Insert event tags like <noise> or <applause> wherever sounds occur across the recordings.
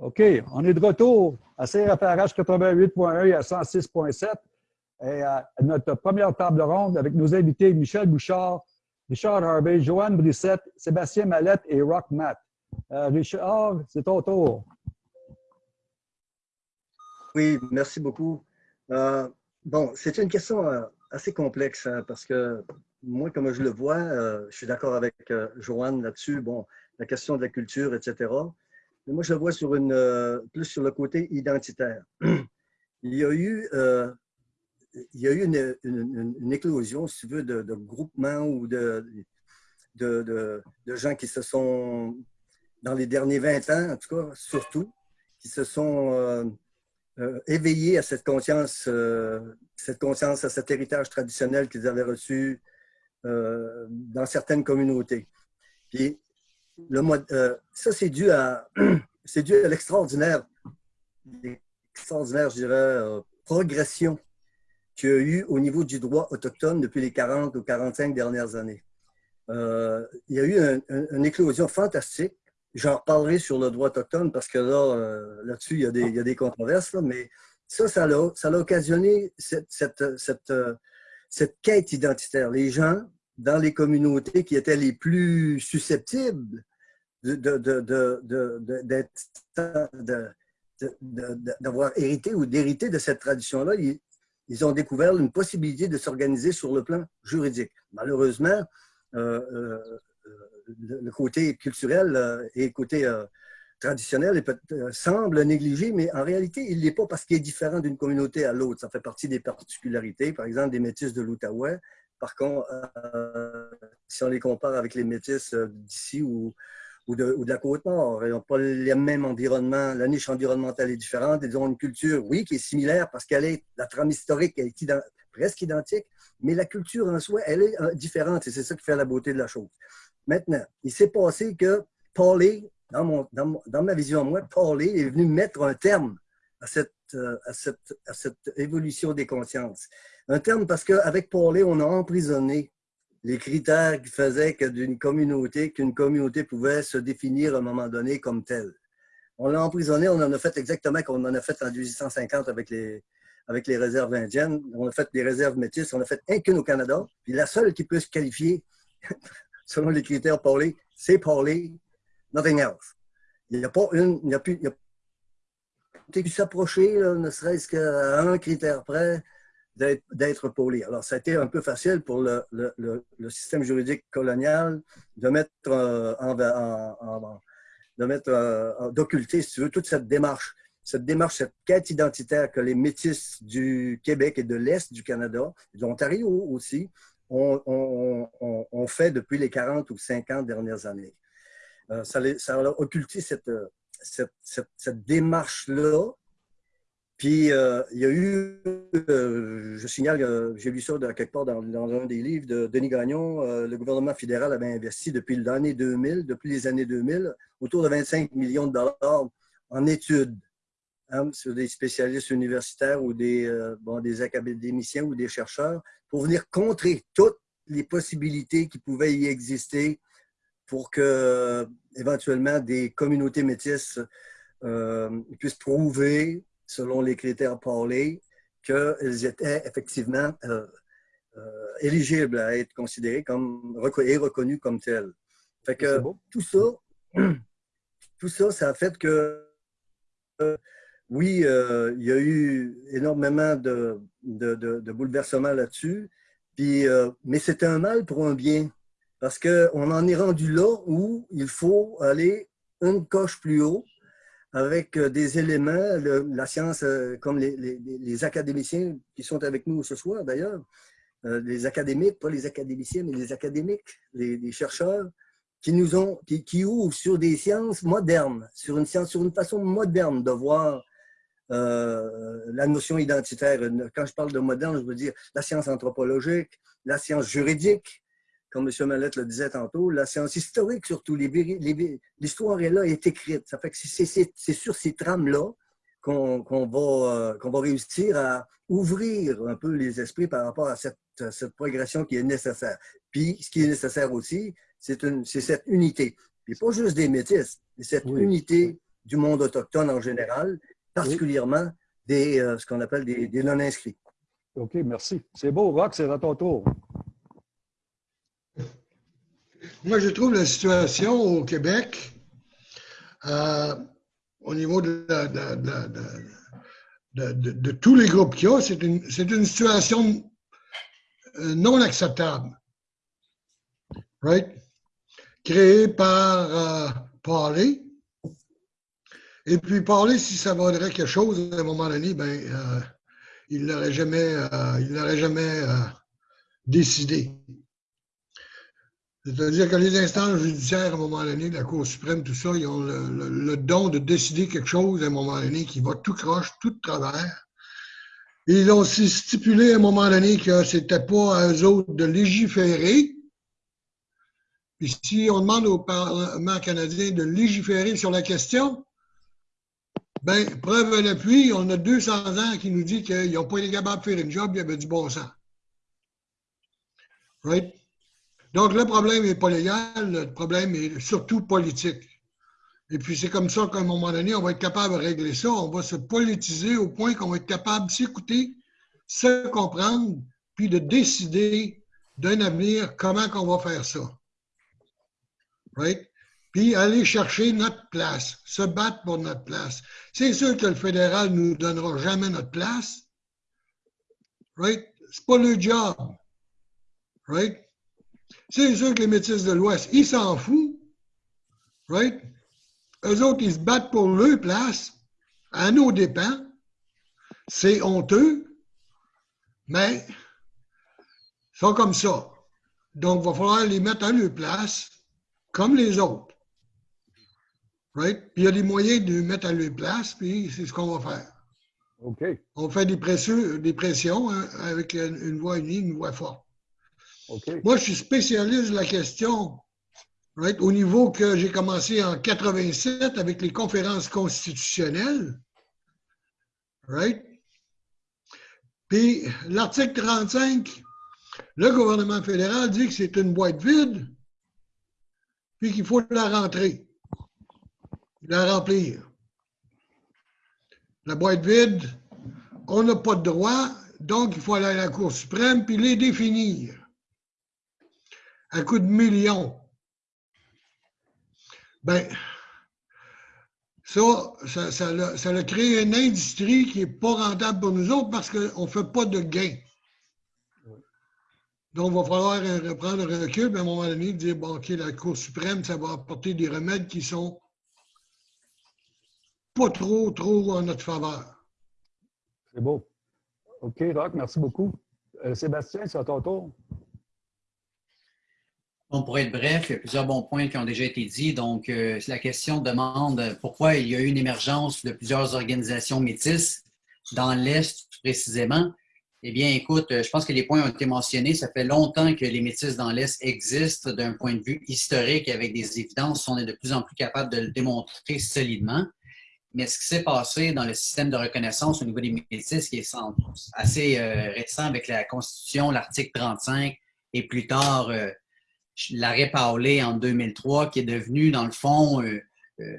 OK, on est de retour à CRFRH 88.1 et à 106.7. Et à notre première table ronde avec nos invités Michel Bouchard, Richard Harvey, Joanne Brissette, Sébastien Mallette et Rock Matt. Euh, Richard, c'est ton tour. Oui, merci beaucoup. Euh, bon, c'est une question euh, assez complexe hein, parce que moi, comme je le vois, je suis d'accord avec Joanne là-dessus. Bon, la question de la culture, etc. Moi, je le vois euh, plus sur le côté identitaire. <clears throat> Il y a eu, euh, une, éclosion, si tu veux, de, groupements ou de, gens qui se sont, dans les derniers 20 ans, en tout cas, surtout, qui se sont euh, éveillés à cette conscience, à cet héritage traditionnel qu'ils avaient reçu dans certaines communautés. Euh, ça, c'est dû à, <clears throat> c'est dû à l'extraordinaire, extraordinaire, je dirais, euh, progression qu'il y a eu au niveau du droit autochtone depuis les 40 ou 45 dernières années. Euh, il y a eu une éclosion fantastique. J'en reparlerai sur le droit autochtone parce que là, là-dessus, il, y a des, il y a des controverses, mais ça, ça a, ça a occasionné cette, cette, cette, cette quête identitaire. Les gens, dans les communautés qui étaient les plus susceptibles d'avoir hérité ou d'hériter de cette tradition-là, ils, ont découvert une possibilité de s'organiser sur le plan juridique. Malheureusement, euh, euh, le côté culturel euh, et le côté traditionnel semble négligé, mais en réalité, il n'est pas parce qu'il est différent d'une communauté à l'autre. Ça fait partie des particularités, par exemple, des métis de l'Outaouais. Par contre, si on les compare avec les métis d'ici ou, ou de, la côte nord. Ils n'ont pas le même environnement. La niche environnementale est différente. Ils ont une culture, oui, qui est similaire parce qu'elle est, la trame historique est presque identique, mais la culture en soi, elle est euh, différente et c'est ça qui fait la beauté de la chose. Maintenant, il s'est passé que Paulie, dans, mon, dans, ma vision, moi, Paulie est venu mettre un terme à cette, euh, à cette, à cette évolution des consciences. Un terme parce qu'avec Paulie, on a emprisonné les critères qui faisaient que communauté, qu'une communauté pouvait se définir à un moment donné comme telle. On l'a emprisonné, on en a fait exactement comme on en a fait en 1850 avec les, avec les réserves indiennes. On a fait des réserves métisses, on a fait un qu'une au Canada. Puis la seule qui peut se qualifier, <laughs> selon les critères parlés, c'est parler, nothing else. Il n'y a pas une, il n'y a plus, il a pu s'approcher, ne serait-ce qu'à un critère près, d'être poli. Alors, ça a été un peu facile pour le, système juridique colonial de mettre euh, en, de mettre euh, d'occulter, si tu veux, toute cette démarche, cette démarche, cette quête identitaire que les métis du Québec et de l'Est du Canada, de l'Ontario aussi, ont, fait depuis les 40 ou 50 dernières années. Euh, ça, a occulté cette, cette, cette démarche-là puis, euh, il y a eu, euh, je signale, euh, j'ai lu ça quelque part dans, un des livres de Denis Gagnon, le gouvernement fédéral avait investi depuis l'année 2000, depuis les années 2000, autour de 25 millions de dollars en études hein, sur des spécialistes universitaires ou des, bon, des académiciens ou des chercheurs pour venir contrer toutes les possibilités qui pouvaient y exister pour que, éventuellement, des communautés métisses puissent prouver selon les critères parlés, qu'ils étaient effectivement euh, euh, éligibles à être considérés comme et reconnus comme tels. Fait que tout ça, <clears throat> tout ça, ça a fait que euh, oui, il y a eu énormément de, de, bouleversements là-dessus, puis mais c'était un mal pour un bien, parce qu'on en est rendu là où il faut aller une coche plus haut avec euh, des éléments, la science, euh, comme les, académiciens qui sont avec nous ce soir d'ailleurs, euh, les académiques, pas les académiciens, mais les académiques, les, chercheurs, qui nous ont, qui, ouvrent sur des sciences modernes, sur une science, sur une façon moderne de voir la notion identitaire. Quand je parle de moderne, je veux dire la science anthropologique, la science juridique, comme M. Mallette le disait tantôt, la science historique surtout, l'histoire est là, est écrite. Ça fait que c'est sur ces trames-là qu'on va, euh, qu'on va réussir à ouvrir un peu les esprits par rapport à cette, cette progression qui est nécessaire. Puis, ce qui est nécessaire aussi, c'est cette unité. Puis pas juste des métis, mais cette unité du monde autochtone en général, particulièrement des, ce qu'on appelle des, des non-inscrits. OK, merci. C'est beau, Rock, c'est à ton tour. Moi, je trouve la situation au Québec, euh, au niveau de, tous les groupes qu'il y a, c'est une, situation euh, non acceptable. Right? Créée par euh, Parler. Et puis Parler, si ça vaudrait quelque chose à un moment donné, ben, il ne l'aurait jamais, il jamais décidé. C'est-à-dire que les instances judiciaires, à un moment donné, la Cour suprême, tout ça, ils ont le, don de décider quelque chose à un moment donné qui va tout croche, tout de travers. ils ont aussi stipulé à un moment donné que c'était pas à eux autres de légiférer. Puis si on demande au Parlement canadien de légiférer sur la question, ben, preuve à l'appui, on a 200 ans qui nous dit qu'ils n'ont pas été capables de faire une job, il y avait du bon sens. Right? Donc, le problème n'est pas légal, le problème est surtout politique. Et puis, c'est comme ça qu'à un moment donné, on va être capable de régler ça. On va se politiser au point qu'on va être capable de s'écouter, se comprendre, puis de décider d'un avenir comment on va faire ça. Right? Puis aller chercher notre place, se battre pour notre place. C'est sûr que le fédéral ne nous donnera jamais notre place. Right? C'est pas le job. Right? C'est sûr que les métis de l'Ouest, ils s'en foutent. Right? Eux autres, ils se battent pour leur place, à nos dépens. C'est honteux, mais ils sont comme ça. Donc, il va falloir les mettre à leur place, comme les autres. Right? Puis il y a des moyens de les mettre à leur place, puis c'est ce qu'on va faire. OK. On fait des pressions, des pressions hein, avec une voix unie, une voix forte. Moi, je suis spécialiste de la question au niveau que j'ai commencé en 87 avec les conférences constitutionnelles. Right? Puis l'article 35, le gouvernement fédéral dit que c'est une boîte vide, puis qu'il faut la rentrer, la remplir. La boîte vide, on n'a pas de droit, donc il faut aller à la Cour suprême puis les définir à coup de millions. Ben, ça, ça, ça, a, créé une industrie qui n'est pas rentable pour nous autres parce qu'on ne fait pas de gains. Donc, il va falloir reprendre un recul, à un moment donné, dire, bon, OK, la Cour suprême, ça va apporter des remèdes qui sont pas trop, trop en notre faveur. C'est beau. OK, Rock, merci beaucoup. Euh, Sébastien, c'est à ton tour. Bon, pour être bref, il y a plusieurs bons points qui ont déjà été dits. Donc, euh, la question demande pourquoi il y a eu une émergence de plusieurs organisations métisses dans l'Est précisément. Eh bien, écoute, je pense que les points ont été mentionnés. Ça fait longtemps que les métisses dans l'Est existent d'un point de vue historique avec des évidences. On est de plus en plus capable de le démontrer solidement. Mais ce qui s'est passé dans le système de reconnaissance au niveau des métisses, qui est assez euh, récent avec la Constitution, l'article 35, et plus tard euh, l'arrêt Paulé en 2003 qui est devenu, dans le fond, euh, euh,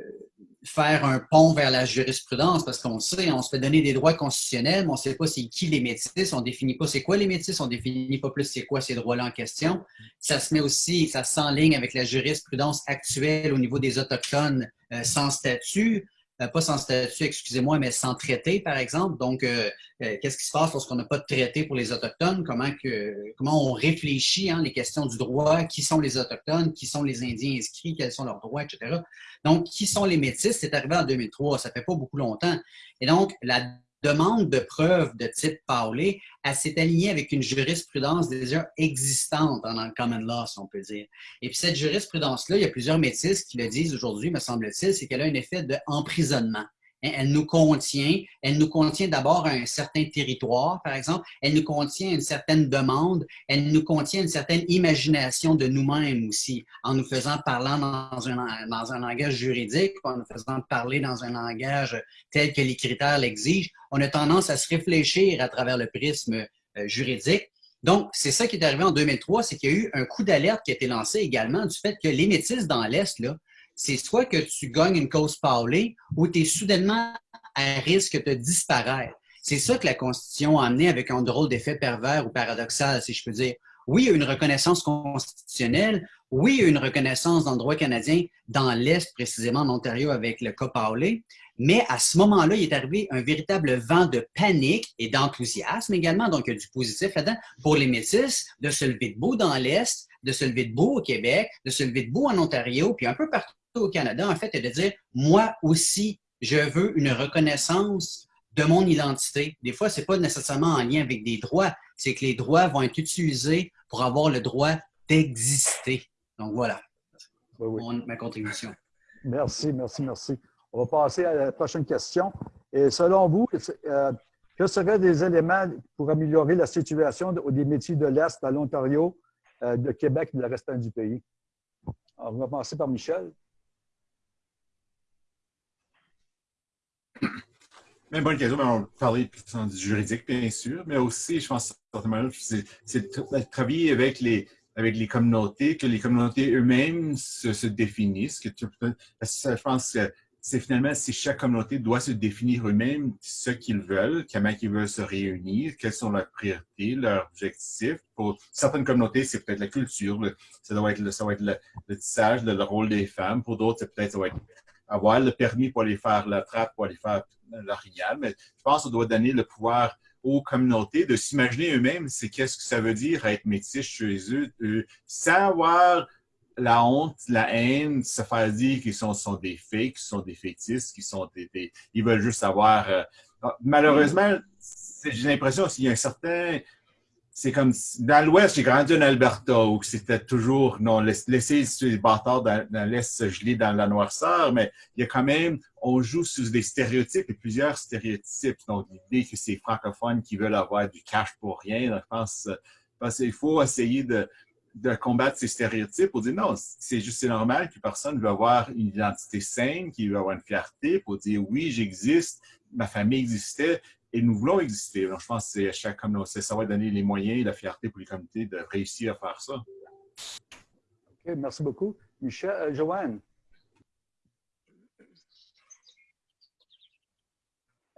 faire un pont vers la jurisprudence parce qu'on sait, on se fait donner des droits constitutionnels, mais on ne sait pas c'est qui les métis, on ne définit pas c'est quoi les métis, on ne définit pas plus c'est quoi ces droits-là en question. Ça se met aussi, ça s'enligne avec la jurisprudence actuelle au niveau des Autochtones euh, sans statut. Euh, pas sans statut, excusez-moi, mais sans traité, par exemple. Donc, euh, euh, qu'est-ce qui se passe lorsqu'on n'a pas de traité pour les Autochtones? Comment, comment on réfléchit hein, les questions du droit? Qui sont les Autochtones? Qui sont les Indiens inscrits? Quels sont leurs droits, etc. Donc, qui sont les Métis? C'est arrivé en 2003, ça fait pas beaucoup longtemps. Et donc, la demande de preuves de type Paulé, elle s'est alignée avec une jurisprudence déjà existante dans le common law, si on peut dire. Et puis cette jurisprudence-là, il y a plusieurs métis qui le disent aujourd'hui, me semble-t-il, c'est qu'elle a un effet d'emprisonnement. Hein, elle nous contient, elle nous contient d'abord un certain territoire, par exemple, elle nous contient une certaine demande, elle nous contient une certaine imagination de nous-mêmes aussi, en nous faisant parler dans un, dans un langage juridique, en nous faisant parler dans un langage tel que les critères l'exigent. On a tendance à se réfléchir à travers le prisme euh, juridique. Donc, c'est ça qui est arrivé en 2003, c'est qu'il y a eu un coup d'alerte qui a été lancé également du fait que les métis dans l'Est, là, c'est soit que tu gagnes une cause parlée ou tu es soudainement à risque de disparaître. C'est ça que la Constitution a amené avec un drôle d'effet pervers ou paradoxal, si je peux dire. Oui, il y a une reconnaissance constitutionnelle. Oui, il y a une reconnaissance dans le droit canadien, dans l'Est, précisément en Ontario, avec le cas Paulé. Mais à ce moment-là, il est arrivé un véritable vent de panique et d'enthousiasme également. Donc, il y a du positif là-dedans pour les métis de se lever debout dans l'Est, de se lever debout au Québec, de se lever debout en Ontario, puis un peu partout au Canada, en fait, et de dire, moi aussi, je veux une reconnaissance de mon identité. Des fois, ce n'est pas nécessairement en lien avec des droits, c'est que les droits vont être utilisés pour avoir le droit d'exister. Donc voilà, ma contribution. Merci, merci, merci. On va passer à la prochaine question. Et selon vous, euh, que seraient des éléments pour améliorer la situation des métiers de l'Est à l'Ontario, euh, de Québec et de le reste du pays? on va commencer par Michel. Même bonne question, on va parler du juridique, bien sûr, mais aussi, je pense, c'est de travailler avec les, avec les communautés, que les communautés eux-mêmes se, définissent. Que je pense que c'est finalement si chaque communauté doit se définir eux-mêmes ce qu'ils veulent, comment ils veulent se réunir, quelles sont leurs priorités, leurs objectifs. Pour certaines communautés, c'est peut-être la culture, ça doit être, le, ça va être le, tissage, le, rôle des femmes. Pour d'autres, c'est peut-être avoir le permis pour aller faire la trappe, pour aller faire l'orignal, mais je pense qu'on doit donner le pouvoir aux communautés de s'imaginer eux-mêmes c'est qu'est-ce que ça veut dire être métis chez eux, sans avoir la honte, la haine, se faire dire qu'ils sont, sont des fakes, qu'ils sont des fétistes, qu'ils sont des, Ils veulent juste avoir... Euh, malheureusement, j'ai l'impression qu'il y a un certain c'est comme dans l'Ouest, j'ai grandi en Alberta où c'était toujours non laisser les bâtards dans, l'Est se geler dans la noirceur, mais il y a quand même on joue sur des stéréotypes et plusieurs stéréotypes. Donc l'idée que c'est francophones qui veulent avoir du cash pour rien, je pense, qu'il faut essayer de, combattre ces stéréotypes pour dire non, c'est juste normal que personne veut avoir une identité saine, qui veut avoir une fierté pour dire oui, j'existe, ma famille existait, et nous voulons exister. Donc, je pense que c'est chaque communauté, ça va donner les moyens et la fierté pour les communautés de réussir à faire ça. OK, merci beaucoup. Michel, euh, Joanne.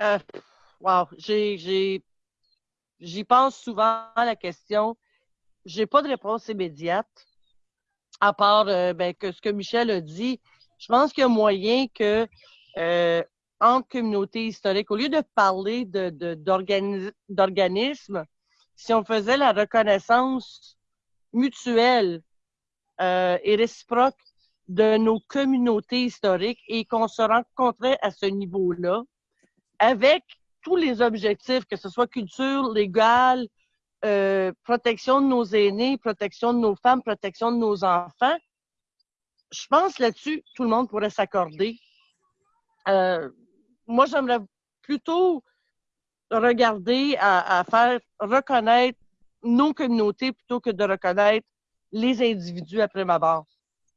Euh, wow, j'y pense souvent à la question. J'ai pas de réponse immédiate, à part euh, ben, que ce que Michel a dit. Je pense qu'il y a moyen que euh, entre communautés historiques. Au lieu de parler d'organismes, si on faisait la reconnaissance mutuelle euh, et réciproque de nos communautés historiques et qu'on se rencontrait à ce niveau-là avec tous les objectifs, que ce soit culture, légal, euh, protection de nos aînés, protection de nos femmes, protection de nos enfants. Je pense là-dessus, tout le monde pourrait s'accorder. Euh, moi, j'aimerais plutôt regarder à, faire reconnaître nos communautés plutôt que de reconnaître les individus après ma barre.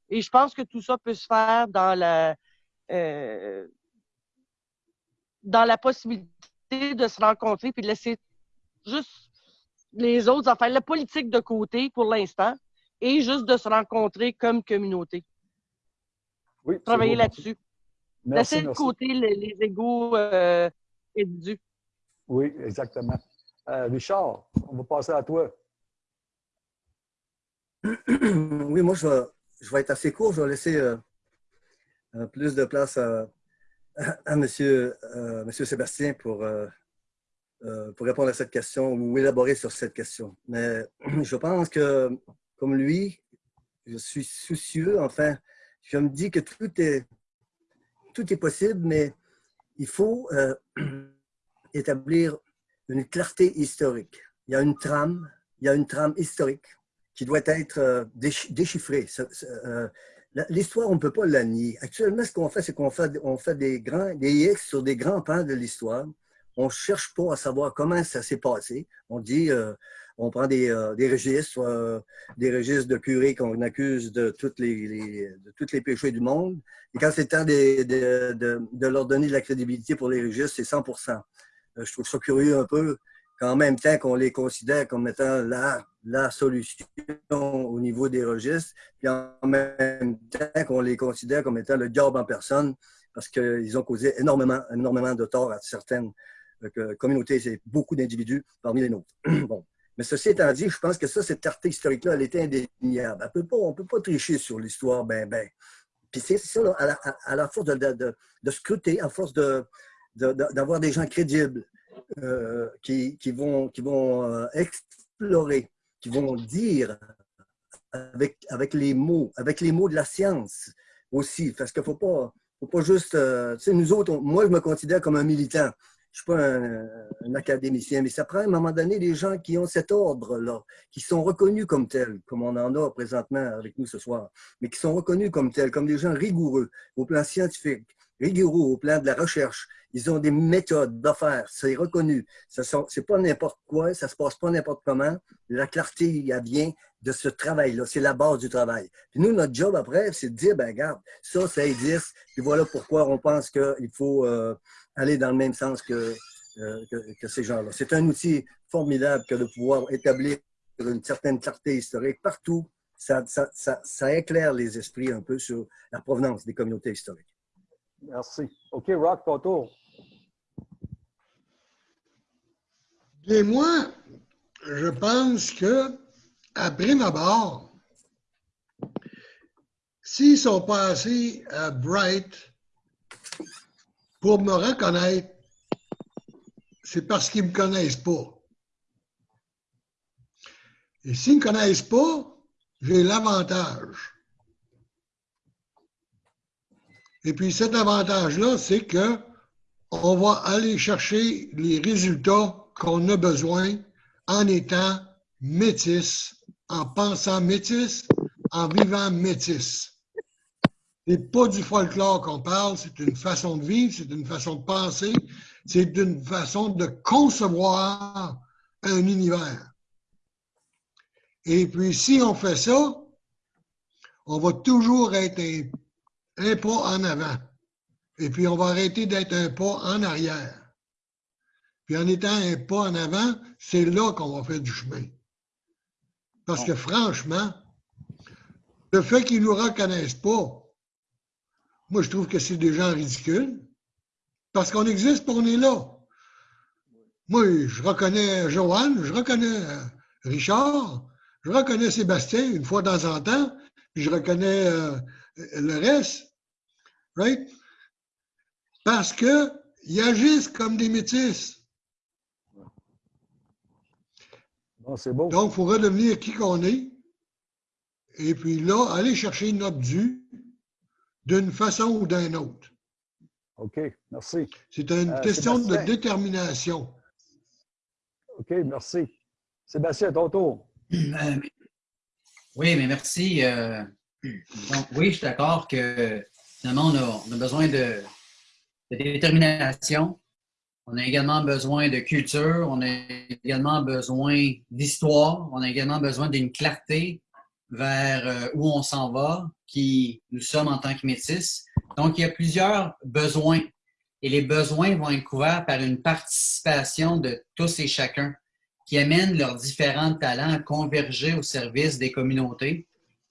Et je pense que tout ça peut se faire dans la euh, dans la possibilité de se rencontrer puis de laisser juste les autres en faire la politique de côté pour l'instant et juste de se rencontrer comme communauté. Oui, Travailler là-dessus. Laisser de côté les, les égaux euh, Oui, exactement. Euh, Richard, on va passer à toi. <clears throat> Oui, moi, je vais, je vais être assez court. Je vais laisser euh, plus de place à, à, monsieur, euh, monsieur Sébastien pour, pour répondre à cette question ou élaborer sur cette question. Mais <clears throat> je pense que, comme lui, je suis soucieux. Enfin, je me dis que tout est, tout est possible, mais il faut euh, <clears throat> établir une clarté historique. Il y a une trame, il y a une trame historique qui doit être euh, déchiffrée. Euh, l'histoire, on ne peut pas la nier. Actuellement, ce qu'on fait, c'est qu'on fait, fait des, grands, des X sur des grands pans de l'histoire. On ne cherche pas à savoir comment ça s'est passé. On dit, on prend des, euh, des registres, euh, des registres de curés qu'on accuse de, toutes les, les péchés du monde. Et quand c'est temps de, de, de, leur donner de la crédibilité pour les registres, c'est 100 euh, Je trouve ça curieux un peu qu'en même temps qu'on les considère comme étant la, la solution au niveau des registres, puis en même temps qu'on les considère comme étant le job en personne, parce qu'ils ont causé énormément, énormément de tort à certaines communautés et beaucoup d'individus parmi les nôtres. <clears throat> bon. Mais ceci étant dit, je pense que ça, cette clarté historique-là, elle était indéniable. on ne peut pas tricher sur l'histoire, ben, ben. Puis c'est ça, à, la, force de, scruter, à force d'avoir des gens crédibles euh, qui, vont, euh, explorer, qui vont dire avec, les mots, avec les mots de la science aussi, parce qu'il ne faut pas, faut pas juste... Euh, tu sais, nous autres, moi, je me considère comme un militant je ne suis pas un, académicien, mais ça prend à un moment donné des gens qui ont cet ordre-là, qui sont reconnus comme tels, comme on en a présentement avec nous ce soir, mais qui sont reconnus comme tels, comme des gens rigoureux au plan scientifique, rigoureux au plan de la recherche. Ils ont des méthodes d'affaires, c'est reconnu. Ce n'est pas n'importe quoi, ça ne se passe pas n'importe comment. La clarté, il y a bien de ce travail-là. C'est la base du travail. Puis nous, notre job après, c'est de dire, ben regarde, ça, ça existe. Puis voilà pourquoi on pense qu'il faut euh, aller dans le même sens que, euh, que, ces gens-là. C'est un outil formidable que de pouvoir établir une certaine clarté historique partout. Ça, ça, ça, ça éclaire les esprits un peu sur la provenance des communautés historiques. Merci. OK, Rock, ton tour. Moi, je pense que, à abord, s'ils sont passés à Bright pour me reconnaître, c'est parce qu'ils ne me connaissent pas. Et s'ils ne me connaissent pas, j'ai l'avantage. Et puis cet avantage-là, c'est que on va aller chercher les résultats qu'on a besoin en étant métis, en pensant métis, en vivant métis. C'est pas du folklore qu'on parle, c'est une façon de vivre, c'est une façon de penser, c'est une façon de concevoir un univers. Et puis, si on fait ça, on va toujours être un, pas en avant. Et puis, on va arrêter d'être un pas en arrière. Puis, en étant un pas en avant, c'est là qu'on va faire du chemin. Parce que franchement, le fait qu'ils ne nous reconnaissent pas, moi, je trouve que c'est des gens ridicules. Parce qu'on existe, on est là. Moi, je reconnais Joanne, je reconnais euh, Richard, je reconnais Sébastien une fois de temps en temps, je reconnais euh, le reste. Right? Parce qu'ils agissent comme des métis. Bon, Donc, il faut redevenir qui qu'on est. Et puis là, aller chercher notre dû d'une façon ou d'une autre. OK, merci. C'est une euh, question de détermination. OK, merci. Sébastien, ton tour. <clears throat> Euh, oui, mais merci. Euh, donc, oui, je suis d'accord que finalement, on a, besoin de, détermination. On a également besoin de culture. On a également besoin d'histoire. On a également besoin d'une clarté vers euh, où on s'en va, qui nous sommes en tant que métis. Donc, il y a plusieurs besoins et les besoins vont être couverts par une participation de tous et chacun qui amènent leurs différents talents à converger au service des communautés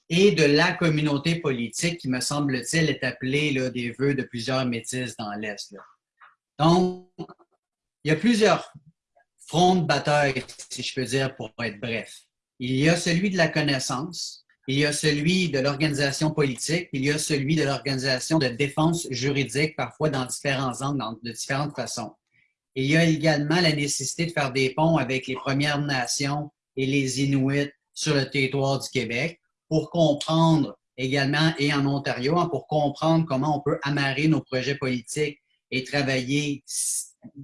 et de la communauté politique qui, me semble-t-il, est appelée là, des vœux de plusieurs métis dans l'Est. Donc, il y a plusieurs fronts de bataille, si je peux dire, pour être bref. Il y a celui de la connaissance, il y a celui de l'organisation politique, il y a celui de l'organisation de défense juridique, parfois dans différents angles, de différentes façons. il y a également la nécessité de faire des ponts avec les Premières Nations et les Inuits sur le territoire du Québec pour comprendre également, et en Ontario, hein, pour comprendre comment on peut amarrer nos projets politiques et travailler,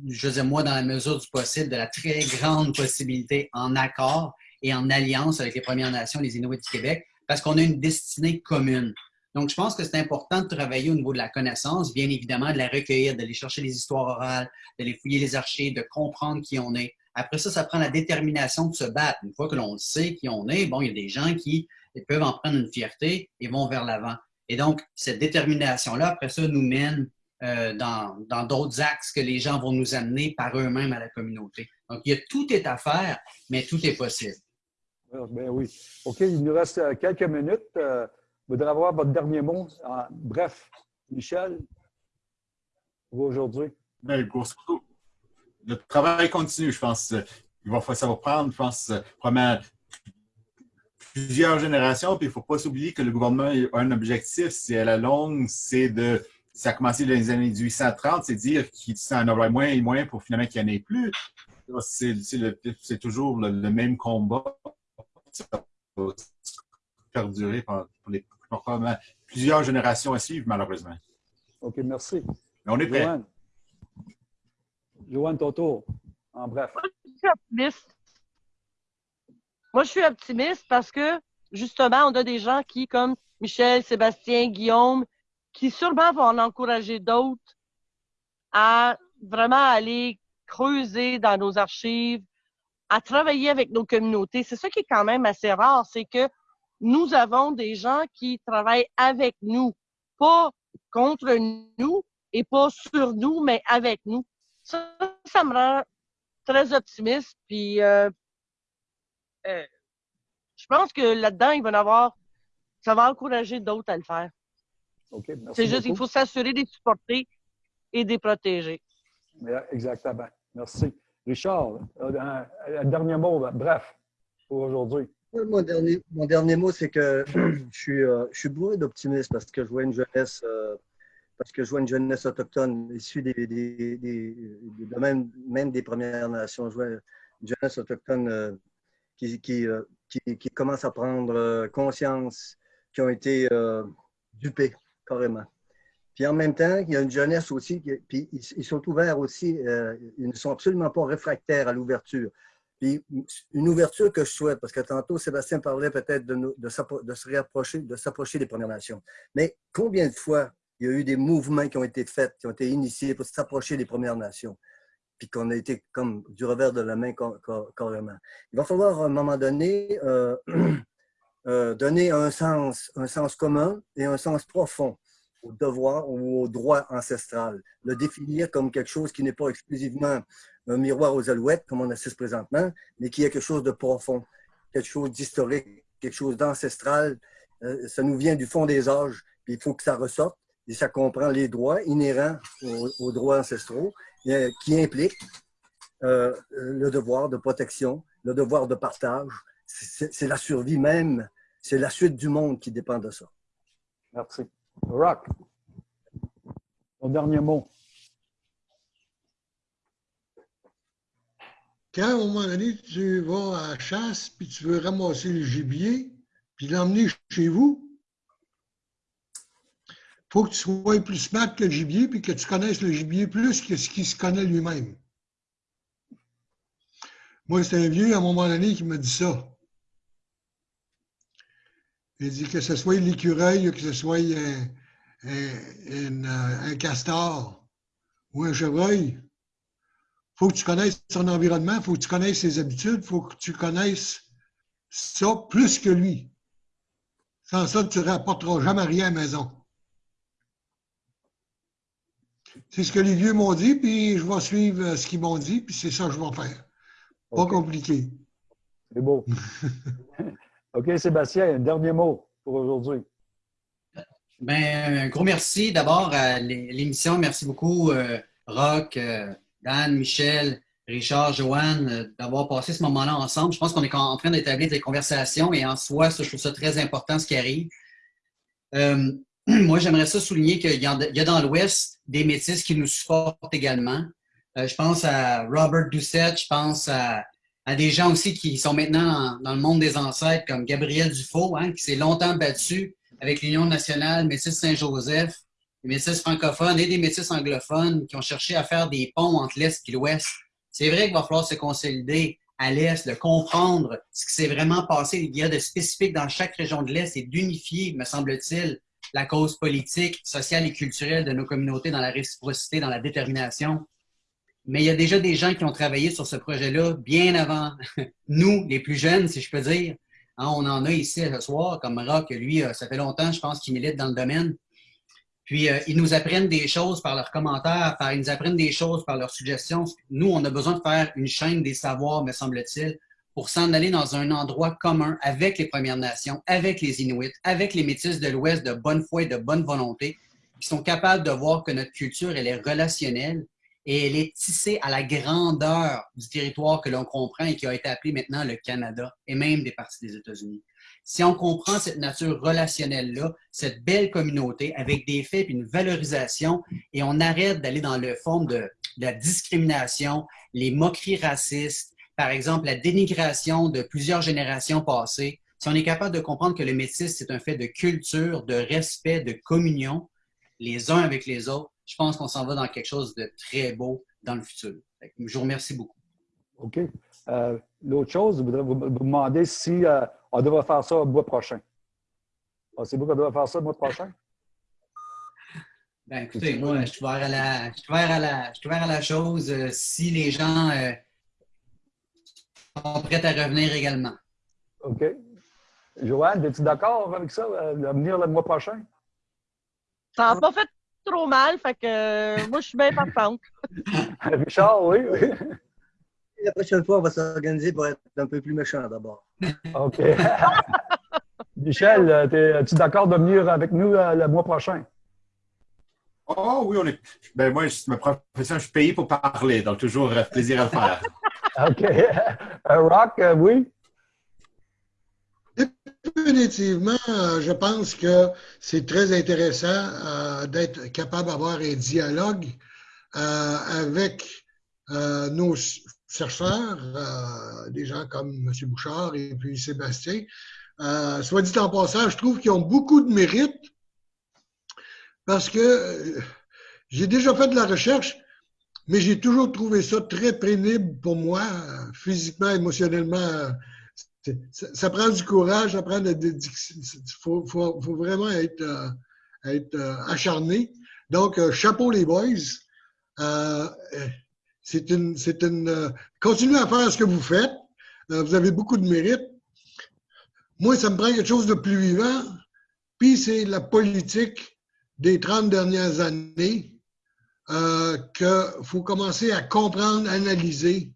je veux dire, moi, dans la mesure du possible, de la très grande possibilité en accord et en alliance avec les Premières Nations, les Inuits du Québec, parce qu'on a une destinée commune. Donc, je pense que c'est important de travailler au niveau de la connaissance, bien évidemment, de la recueillir, d'aller chercher les histoires orales, d'aller fouiller les archives, de comprendre qui on est. Après ça, ça prend la détermination de se battre. Une fois que l'on sait qui on est, bon, il y a des gens qui peuvent en prendre une fierté et vont vers l'avant. Et donc, cette détermination-là, après ça, nous mène euh, dans d'autres axes que les gens vont nous amener par eux-mêmes à la communauté. Donc, il y a, tout est à faire, mais tout est possible. Ben oui. OK, il nous reste euh, quelques minutes. Euh, vous voudrais avoir votre dernier mot. bref, Michel, pour aujourd'hui. Ben, le travail continue, je pense. Il va, ça va prendre, je pense, probablement plusieurs générations, puis il ne faut pas s'oublier que le gouvernement a un objectif, c'est à la longue, c'est de ça a commencé dans les années 1830, c'est dire qu'il en aurait moins et moins pour finalement qu'il n'y en ait plus. C'est toujours le, même combat. Ça va perdurer pour, les, plusieurs générations à suivre, malheureusement. OK, merci. on est prêt. Joanne, Joanne Toto, en bref. Moi, je suis optimiste. Parce que, justement, on a des gens qui, comme Michel, Sébastien, Guillaume, qui sûrement vont en encourager d'autres à vraiment aller creuser dans nos archives, à travailler avec nos communautés. C'est ça qui est quand même assez rare, c'est que nous avons des gens qui travaillent avec nous, pas contre nous et pas sur nous, mais avec nous. Ça, ça me rend très optimiste. Puis, euh, euh, je pense que là-dedans, il va y avoir, ça va encourager d'autres à le faire. C'est juste qu'il faut s'assurer de les supporter et de les protéger. Exactement. Merci. Richard, un, dernier mot, bref, pour aujourd'hui. Mon dernier, mon dernier mot, c'est que <clears throat> je suis, euh, je suis bourré d'optimisme parce que je vois une jeunesse, euh, parce que je vois une jeunesse autochtone issue des, des, des, même, même, des Premières Nations. Je vois une jeunesse autochtone euh, qui, qui, qui, qui, commence à prendre conscience, qui ont été dupés carrément. Puis en même temps, il y a une jeunesse aussi, puis ils, sont ouverts aussi, euh, ils ne sont absolument pas réfractaires à l'ouverture. Puis une ouverture que je souhaite, parce que tantôt Sébastien parlait peut-être de, de, de, se réapprocher, de s'approcher des Premières Nations. Mais combien de fois il y a eu des mouvements qui ont été faits, qui ont été initiés pour s'approcher des Premières Nations, puis qu'on a été comme du revers de la main carrément. Il va falloir à un moment donné euh, <clears throat> Euh, donner un sens, un sens commun et un sens profond au devoir ou au droit ancestral. Le définir comme quelque chose qui n'est pas exclusivement un miroir aux alouettes, comme on assiste présentement, mais qui est quelque chose de profond, quelque chose d'historique, quelque chose d'ancestral. Euh, ça nous vient du fond des âges, il faut que ça ressorte, et ça comprend les droits inhérents aux, droits ancestraux, qui impliquent euh, le devoir de protection, le devoir de partage, c'est la survie même, c'est la suite du monde qui dépend de ça. Merci. Rock, ton dernier mot. Quand, à un moment donné, tu vas à la chasse, puis tu veux ramasser le gibier, puis l'emmener chez vous, faut que tu sois plus smart que le gibier, puis que tu connaisses le gibier plus que ce qu'il se connaît lui-même. Moi, c'est un vieux, à un moment donné, qui m'a dit ça. Il dit que ce soit l'écureuil, que ce soit un, castor ou un chevreuil, il faut que tu connaisses son environnement, il faut que tu connaisses ses habitudes, il faut que tu connaisses ça plus que lui. Sans ça, tu ne rapporteras jamais rien à la maison. C'est ce que les vieux m'ont dit, puis je vais suivre ce qu'ils m'ont dit, puis c'est ça que je vais faire. Pas compliqué. C'est beau. <laughs> OK, Sébastien, un dernier mot pour aujourd'hui. Ben, un gros merci d'abord à l'émission. Merci beaucoup, euh, Rock, euh, Dan, Michel, Richard, Joanne, euh, d'avoir passé ce moment-là ensemble. Je pense qu'on est en train d'établir des conversations et en soi, je trouve ça très important ce qui arrive. <clears throat> moi, j'aimerais ça souligner qu'il y, a dans l'Ouest des métis qui nous supportent également. je pense à Robert Doucette, je pense à des gens aussi qui sont maintenant dans, le monde des ancêtres, comme Gabriel Dufault, hein, qui s'est longtemps battu avec l'Union nationale Métis Saint-Joseph, les métis francophones et des métis anglophones qui ont cherché à faire des ponts entre l'Est et l'Ouest. C'est vrai qu'il va falloir se consolider à l'Est, de comprendre ce qui s'est vraiment passé, il y a de spécifique dans chaque région de l'Est et d'unifier, me semble-t-il, la cause politique, sociale et culturelle de nos communautés dans la réciprocité, dans la détermination mais il y a déjà des gens qui ont travaillé sur ce projet-là bien avant <laughs> nous, les plus jeunes, si je peux dire. Hein, on en a ici ce soir, comme Rock, lui, euh, ça fait longtemps, je pense, qu'il milite dans le domaine. Puis, euh, ils nous apprennent des choses par leurs commentaires, par, ils nous apprennent des choses par leurs suggestions. Nous, on a besoin de faire une chaîne des savoirs, me semble-t-il, pour s'en aller dans un endroit commun avec les Premières Nations, avec les Inuits, avec les Métis de l'Ouest de bonne foi et de bonne volonté, qui sont capables de voir que notre culture, elle est relationnelle et elle est tissée à la grandeur du territoire que l'on comprend et qui a été appelé maintenant le Canada et même des parties des États-Unis. Si on comprend cette nature relationnelle-là, cette belle communauté avec des faits et une valorisation, et on arrête d'aller dans le fond de, de la discrimination, les moqueries racistes, par exemple, la dénigration de plusieurs générations passées, si on est capable de comprendre que le métis, c'est un fait de culture, de respect, de communion, les uns avec les autres, je pense qu'on s'en va dans quelque chose de très beau dans le futur. Je vous remercie beaucoup. OK. Euh, L'autre chose, je voudrais vous, demander si euh, on devrait faire ça le mois prochain. Pensez-vous qu'on devrait faire ça le mois prochain? Ben, écoutez, moi, je suis ouvert à la, je suis ouvert à la, je suis ouvert à la chose euh, si les gens sont prêts à revenir également. OK. Joanne, es-tu d'accord avec ça, euh, de venir le mois prochain? Ça n'a pas fait trop mal, fait que euh, moi, je suis bien partante. <laughs> Richard, oui, oui. <laughs> La prochaine fois, on va s'organiser pour être un peu plus méchant d'abord. OK. <laughs> Michel, es-tu d'accord de venir avec nous euh, le mois prochain? Oh oui, on est. Ben moi, je- ma profession, je suis payé pour parler, donc toujours euh, plaisir à le faire. OK. Rock, euh, oui? Définitivement, euh, je pense que c'est très intéressant euh, d'être capable d'avoir un dialogue avec nos chercheurs, des gens comme M. Bouchard et puis Sébastien. Soit dit en passant, je trouve qu'ils ont beaucoup de mérite parce que j'ai déjà fait de la recherche, mais j'ai toujours trouvé ça très pénible pour moi, physiquement, émotionnellement. ça, prend du courage, ça prend de, il faut, faut- faut vraiment être, euh, être euh, acharné. Donc, euh, chapeau les boys. C'est une, c'est une, continuez à faire ce que vous faites. Vous avez beaucoup de mérite. Moi, ça me prend quelque chose de plus vivant. Puis, c'est la politique des 30 dernières années euh, qu'il faut commencer à comprendre, analyser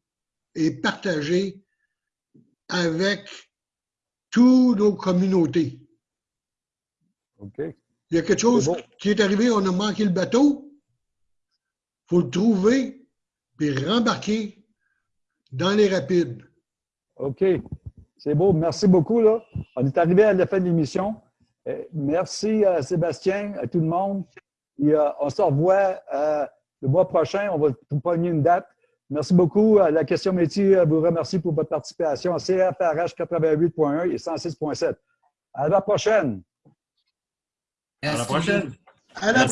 et partager avec toutes nos communautés. OK. Il y a quelque chose bon. qui est arrivé, on a manqué le bateau. Il faut le trouver puis rembarquer dans les rapides. OK. C'est beau. Merci beaucoup. Là. On est arrivé à la fin de l'émission. Euh, Merci à Sébastien, à tout le monde. Et, euh, on se revoit euh, le mois prochain. On va vous pogner une date. Merci beaucoup. Euh, La question métier euh, vous remercie pour votre participation à CFRH 88.1 et 106.7. À la prochaine. À la prochaine. À la